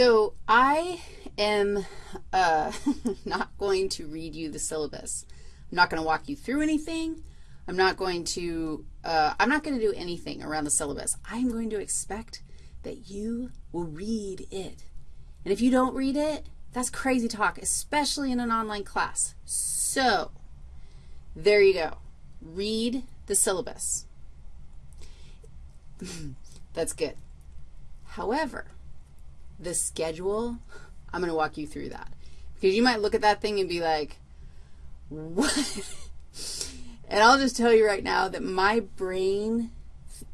So I am uh, not going to read you the syllabus. I'm not going to walk you through anything. I'm not going to, uh, I'm not going to do anything around the syllabus. I'm going to expect that you will read it. And if you don't read it, that's crazy talk, especially in an online class. So there you go. Read the syllabus. that's good. However, the schedule, I'm going to walk you through that. Because you might look at that thing and be like, what? and I'll just tell you right now that my brain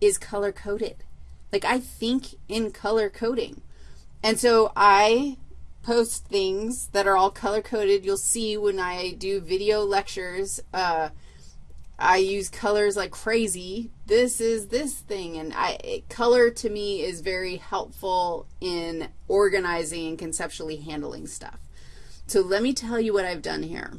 is color-coded. Like, I think in color coding. And so I post things that are all color-coded. You'll see when I do video lectures, uh, I use colors like crazy. This is this thing, and I, color to me is very helpful in organizing and conceptually handling stuff. So let me tell you what I've done here.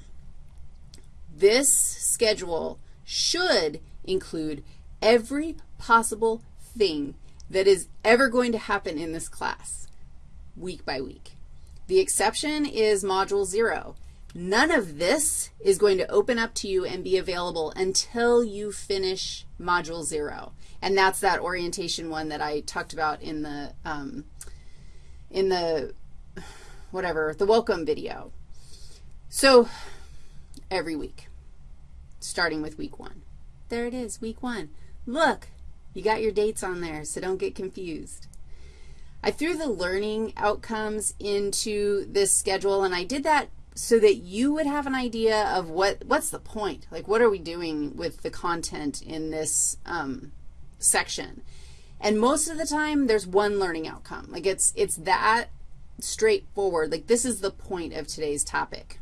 This schedule should include every possible thing that is ever going to happen in this class week by week. The exception is Module 0. None of this is going to open up to you and be available until you finish Module 0. And that's that orientation one that I talked about in the, um, in the, whatever, the welcome video. So every week, starting with week 1. There it is, week 1. Look, you got your dates on there, so don't get confused. I threw the learning outcomes into this schedule, and I did that so that you would have an idea of what, what's the point? Like, what are we doing with the content in this um, section? And most of the time, there's one learning outcome. Like, it's, it's that straightforward. Like, this is the point of today's topic.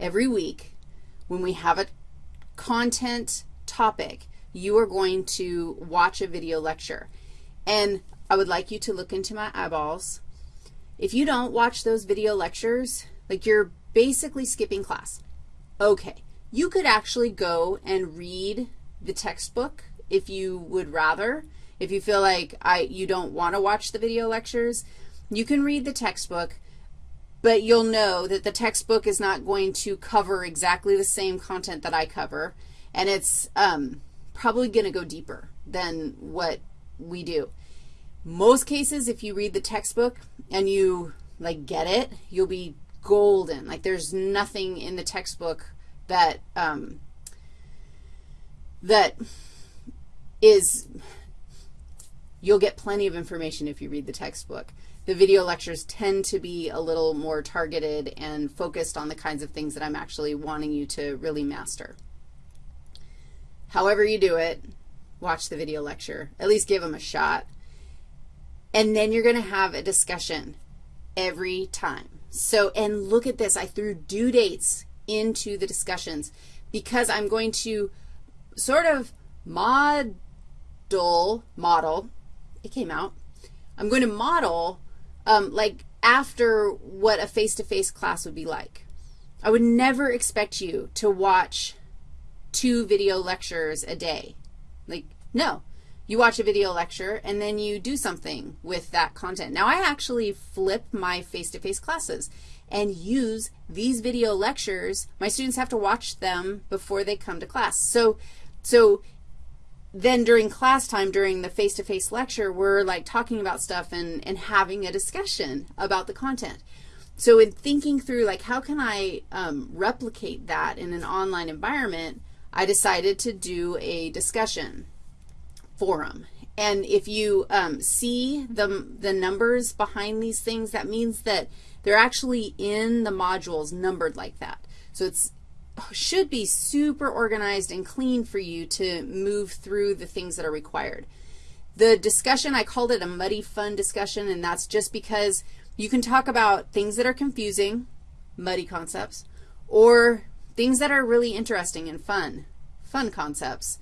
Every week, when we have a content topic, you are going to watch a video lecture. And I would like you to look into my eyeballs. If you don't watch those video lectures, like you're basically skipping class. Okay, you could actually go and read the textbook if you would rather. If you feel like I, you don't want to watch the video lectures, you can read the textbook, but you'll know that the textbook is not going to cover exactly the same content that I cover, and it's um, probably going to go deeper than what we do. Most cases, if you read the textbook and you, like, get it, you'll be golden. Like there's nothing in the textbook that, um, that is, you'll get plenty of information if you read the textbook. The video lectures tend to be a little more targeted and focused on the kinds of things that I'm actually wanting you to really master. However you do it, watch the video lecture. At least give them a shot. And then you're going to have a discussion every time. So, and look at this. I threw due dates into the discussions because I'm going to sort of model, model, it came out. I'm going to model um, like after what a face-to-face -face class would be like. I would never expect you to watch two video lectures a day. Like, no. You watch a video lecture, and then you do something with that content. Now, I actually flip my face-to-face -face classes and use these video lectures. My students have to watch them before they come to class. So, so then during class time, during the face-to-face -face lecture, we're like talking about stuff and, and having a discussion about the content. So in thinking through, like, how can I um, replicate that in an online environment, I decided to do a discussion forum. And if you um, see the, the numbers behind these things, that means that they're actually in the modules numbered like that. So it's should be super organized and clean for you to move through the things that are required. The discussion, I called it a muddy fun discussion, and that's just because you can talk about things that are confusing, muddy concepts, or things that are really interesting and fun, fun concepts.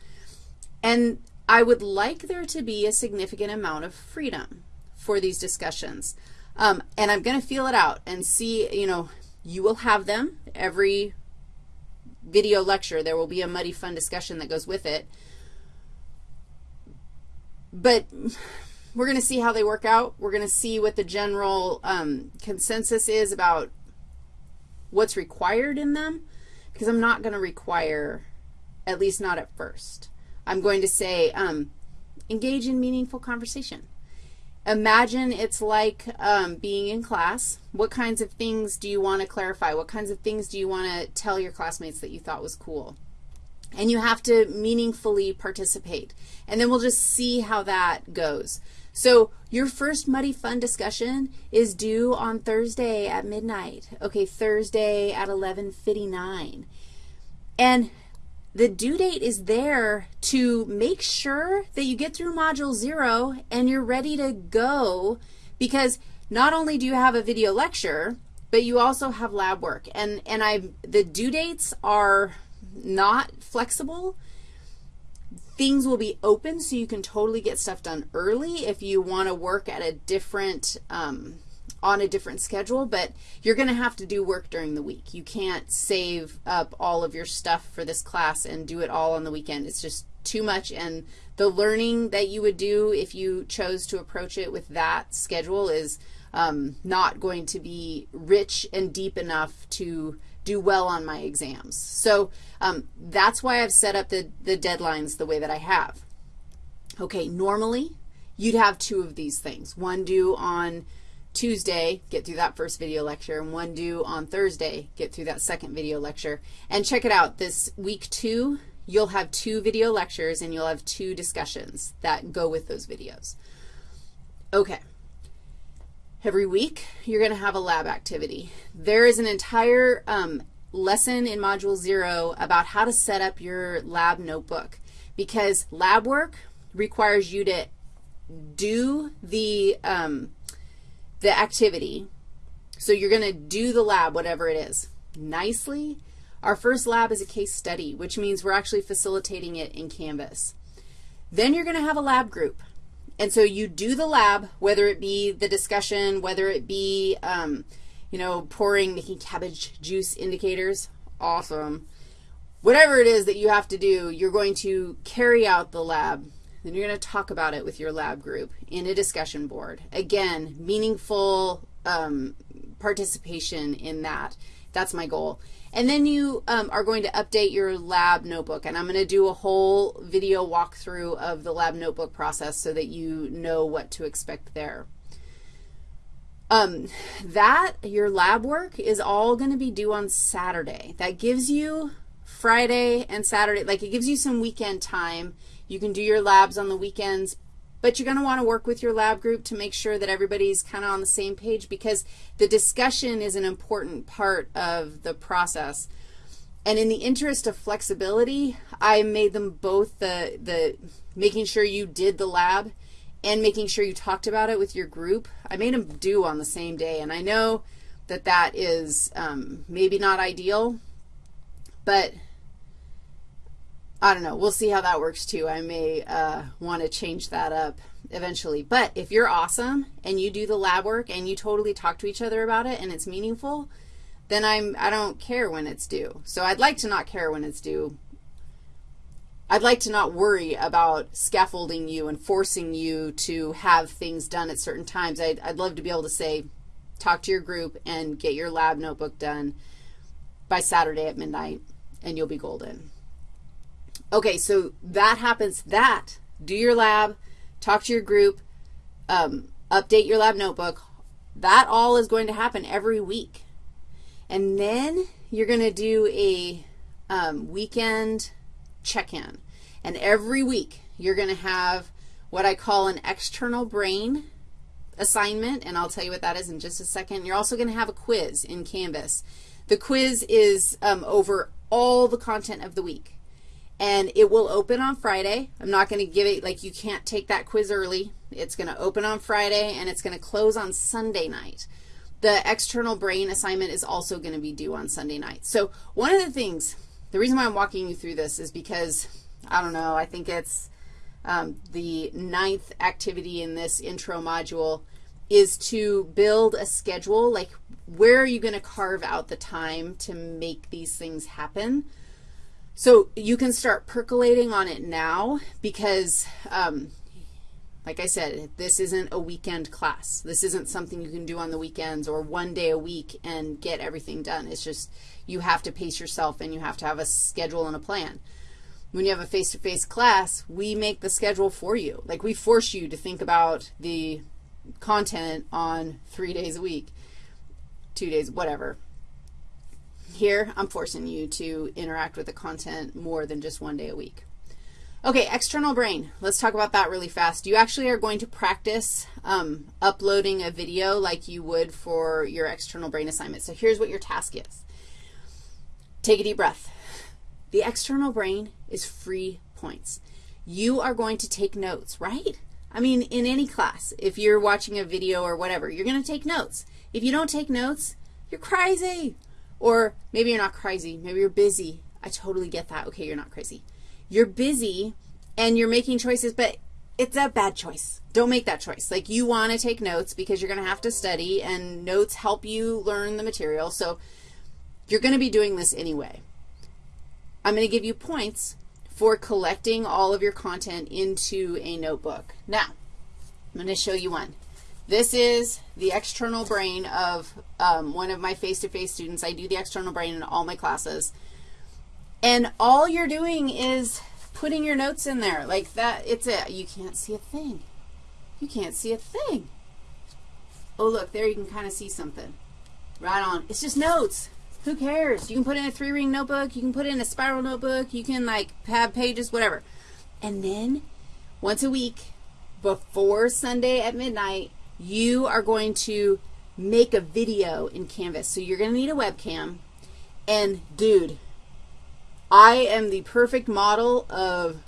And I would like there to be a significant amount of freedom for these discussions. Um, and I'm going to feel it out and see, you know, you will have them every video lecture. There will be a muddy fun discussion that goes with it. But we're going to see how they work out. We're going to see what the general um, consensus is about what's required in them because I'm not going to require, at least not at first. I'm going to say um, engage in meaningful conversation. Imagine it's like um, being in class. What kinds of things do you want to clarify? What kinds of things do you want to tell your classmates that you thought was cool? And you have to meaningfully participate. And then we'll just see how that goes. So your first Muddy Fun discussion is due on Thursday at midnight. Okay, Thursday at 11.59. And the due date is there to make sure that you get through Module 0 and you're ready to go because not only do you have a video lecture, but you also have lab work. And, and I, the due dates are not flexible. Things will be open so you can totally get stuff done early if you want to work at a different, um, on a different schedule, but you're going to have to do work during the week. You can't save up all of your stuff for this class and do it all on the weekend. It's just too much, and the learning that you would do if you chose to approach it with that schedule is um, not going to be rich and deep enough to do well on my exams. So um, that's why I've set up the, the deadlines the way that I have. Okay, normally you'd have two of these things, one due on Tuesday, get through that first video lecture, and one due on Thursday, get through that second video lecture. And check it out, this week two, you'll have two video lectures and you'll have two discussions that go with those videos. Okay. Every week, you're going to have a lab activity. There is an entire um, lesson in Module 0 about how to set up your lab notebook because lab work requires you to do the um, the activity. So you're going to do the lab, whatever it is, nicely. Our first lab is a case study, which means we're actually facilitating it in Canvas. Then you're going to have a lab group. And so you do the lab, whether it be the discussion, whether it be, um, you know, pouring, making cabbage juice indicators, awesome. Whatever it is that you have to do, you're going to carry out the lab then you're going to talk about it with your lab group in a discussion board. Again, meaningful um, participation in that. That's my goal. And then you um, are going to update your lab notebook, and I'm going to do a whole video walkthrough of the lab notebook process so that you know what to expect there. Um, that, your lab work, is all going to be due on Saturday. That gives you Friday and Saturday, like it gives you some weekend time you can do your labs on the weekends, but you're going to want to work with your lab group to make sure that everybody's kind of on the same page because the discussion is an important part of the process. And in the interest of flexibility, I made them both the, the making sure you did the lab and making sure you talked about it with your group. I made them do on the same day, and I know that that is um, maybe not ideal, but I don't know. We'll see how that works too. I may uh, want to change that up eventually. But if you're awesome and you do the lab work and you totally talk to each other about it and it's meaningful, then I'm, I don't care when it's due. So I'd like to not care when it's due. I'd like to not worry about scaffolding you and forcing you to have things done at certain times. I'd, I'd love to be able to say, talk to your group and get your lab notebook done by Saturday at midnight, and you'll be golden. Okay, so that happens, that, do your lab, talk to your group, um, update your lab notebook. That all is going to happen every week. And then you're going to do a um, weekend check-in. And every week you're going to have what I call an external brain assignment, and I'll tell you what that is in just a second. You're also going to have a quiz in Canvas. The quiz is um, over all the content of the week and it will open on Friday. I'm not going to give it, like you can't take that quiz early. It's going to open on Friday, and it's going to close on Sunday night. The external brain assignment is also going to be due on Sunday night. So one of the things, the reason why I'm walking you through this is because, I don't know, I think it's um, the ninth activity in this intro module is to build a schedule, like where are you going to carve out the time to make these things happen? So you can start percolating on it now because um, Like I said, this isn't a weekend class. This isn't something you can do on the weekends or one day a week and get everything done. It's just you have to pace yourself and you have to have a schedule and a plan. When you have a face-to-face -face class, we make the schedule for you. Like we force you to think about the content on three days a week, two days, whatever. Here, I'm forcing you to interact with the content more than just one day a week. Okay, external brain. Let's talk about that really fast. You actually are going to practice um, uploading a video like you would for your external brain assignment. So here's what your task is. Take a deep breath. The external brain is free points. You are going to take notes, right? I mean, in any class, if you're watching a video or whatever, you're going to take notes. If you don't take notes, you're crazy. Or maybe you're not crazy. Maybe you're busy. I totally get that. Okay, you're not crazy. You're busy and you're making choices, but it's a bad choice. Don't make that choice. Like you want to take notes because you're going to have to study, and notes help you learn the material. So you're going to be doing this anyway. I'm going to give you points for collecting all of your content into a notebook. Now, I'm going to show you one. This is the external brain of um, one of my face-to-face -face students. I do the external brain in all my classes. And all you're doing is putting your notes in there like that. It's a, you can't see a thing. You can't see a thing. Oh, look, there you can kind of see something. Right on. It's just notes. Who cares? You can put in a three-ring notebook. You can put in a spiral notebook. You can, like, have pages, whatever. And then once a week before Sunday at midnight, you are going to make a video in Canvas. So you're going to need a webcam. And, dude, I am the perfect model of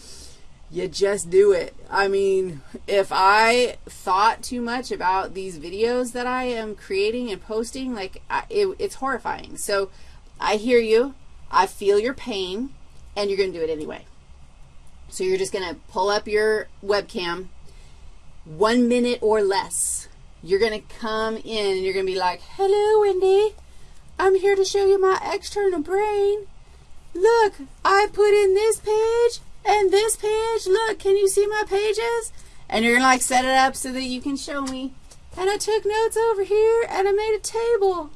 you just do it. I mean, if I thought too much about these videos that I am creating and posting, like, I, it, it's horrifying. So I hear you. I feel your pain, and you're going to do it anyway. So you're just going to pull up your webcam, one minute or less. You're going to come in, and you're going to be like, hello, Wendy. I'm here to show you my external brain. Look, I put in this page and this page. Look, can you see my pages? And you're going to like set it up so that you can show me. And I took notes over here and I made a table.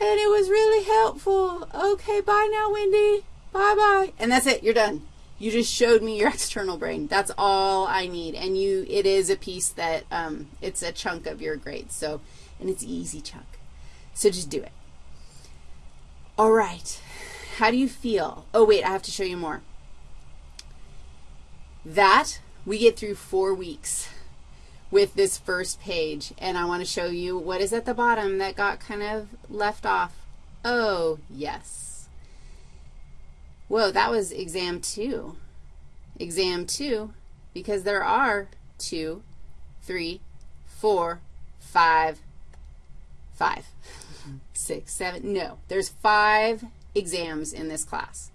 And it was really helpful. Okay, bye now, Wendy. Bye-bye. And that's it. You're done. You just showed me your external brain. That's all I need. And you, it is a piece that, um, it's a chunk of your grade. So, and it's easy chunk. So just do it. All right. How do you feel? Oh, wait, I have to show you more. That, we get through four weeks with this first page, and I want to show you what is at the bottom that got kind of left off. Oh, yes. Whoa, that was exam two. Exam two, because there are two, three, four, five, five, six, seven. No, there's five exams in this class,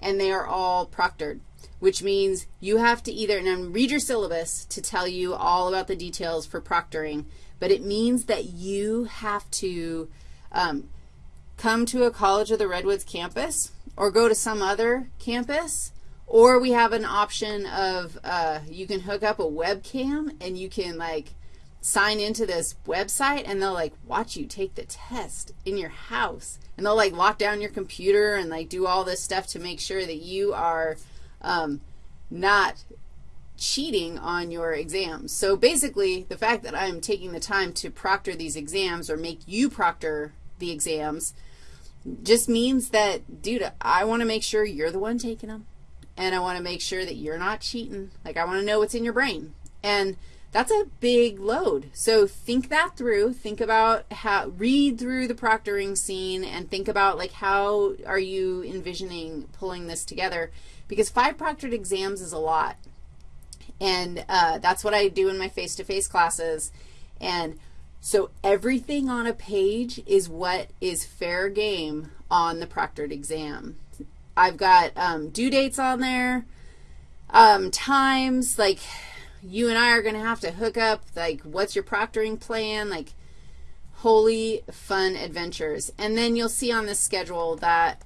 and they are all proctored, which means you have to either, and read your syllabus to tell you all about the details for proctoring, but it means that you have to um, come to a College of the Redwoods campus or go to some other campus, or we have an option of uh, you can hook up a webcam and you can, like, sign into this website and they'll like watch you take the test in your house. And they'll like lock down your computer and like do all this stuff to make sure that you are um, not cheating on your exams. So basically, the fact that I'm taking the time to proctor these exams or make you proctor the exams just means that, dude, I want to make sure you're the one taking them. And I want to make sure that you're not cheating. Like, I want to know what's in your brain. And that's a big load. So think that through. Think about how, read through the proctoring scene and think about like how are you envisioning pulling this together because five proctored exams is a lot. And uh, that's what I do in my face-to-face -face classes. And so everything on a page is what is fair game on the proctored exam. I've got um, due dates on there, um, times, like you and I are going to have to hook up, like, what's your proctoring plan, like, holy fun adventures. And then you'll see on the schedule that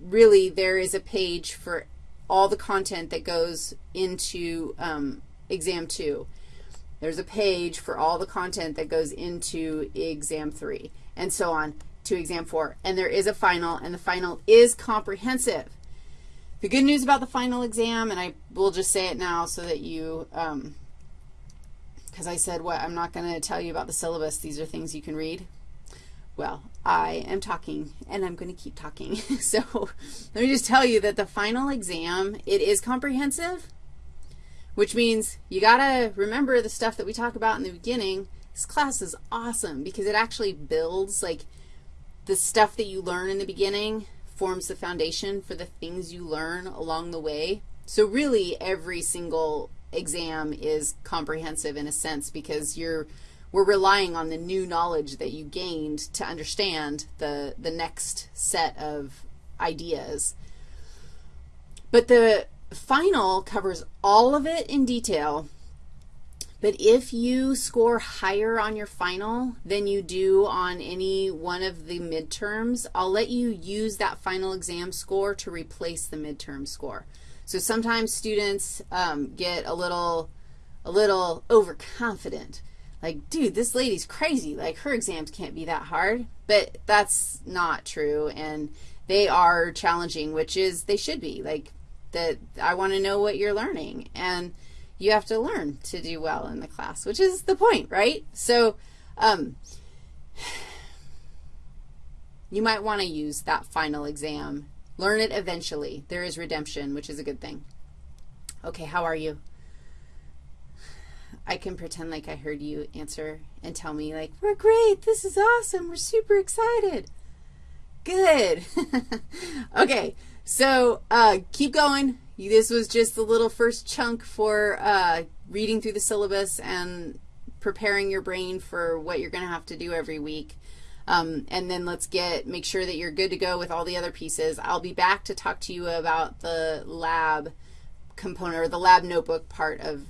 really there is a page for all the content that goes into um, exam 2. There's a page for all the content that goes into exam 3, and so on to exam 4. And there is a final, and the final is comprehensive. The good news about the final exam, and I will just say it now so that you, because um, I said what, I'm not going to tell you about the syllabus. These are things you can read. Well, I am talking, and I'm going to keep talking. so let me just tell you that the final exam, it is comprehensive, which means you got to remember the stuff that we talk about in the beginning. This class is awesome because it actually builds, like, the stuff that you learn in the beginning forms the foundation for the things you learn along the way. So really, every single exam is comprehensive in a sense because you're we're relying on the new knowledge that you gained to understand the, the next set of ideas. But the final covers all of it in detail. But if you score higher on your final than you do on any one of the midterms, I'll let you use that final exam score to replace the midterm score. So sometimes students um, get a little, a little overconfident like, dude, this lady's crazy. Like, her exams can't be that hard. But that's not true, and they are challenging, which is they should be. Like, that I want to know what you're learning, and you have to learn to do well in the class, which is the point, right? So um, you might want to use that final exam. Learn it eventually. There is redemption, which is a good thing. Okay, how are you? I can pretend like I heard you answer and tell me, like, we're great, this is awesome, we're super excited. Good. okay, so uh, keep going. This was just the little first chunk for uh, reading through the syllabus and preparing your brain for what you're going to have to do every week. Um, and then let's get, make sure that you're good to go with all the other pieces. I'll be back to talk to you about the lab component or the lab notebook part of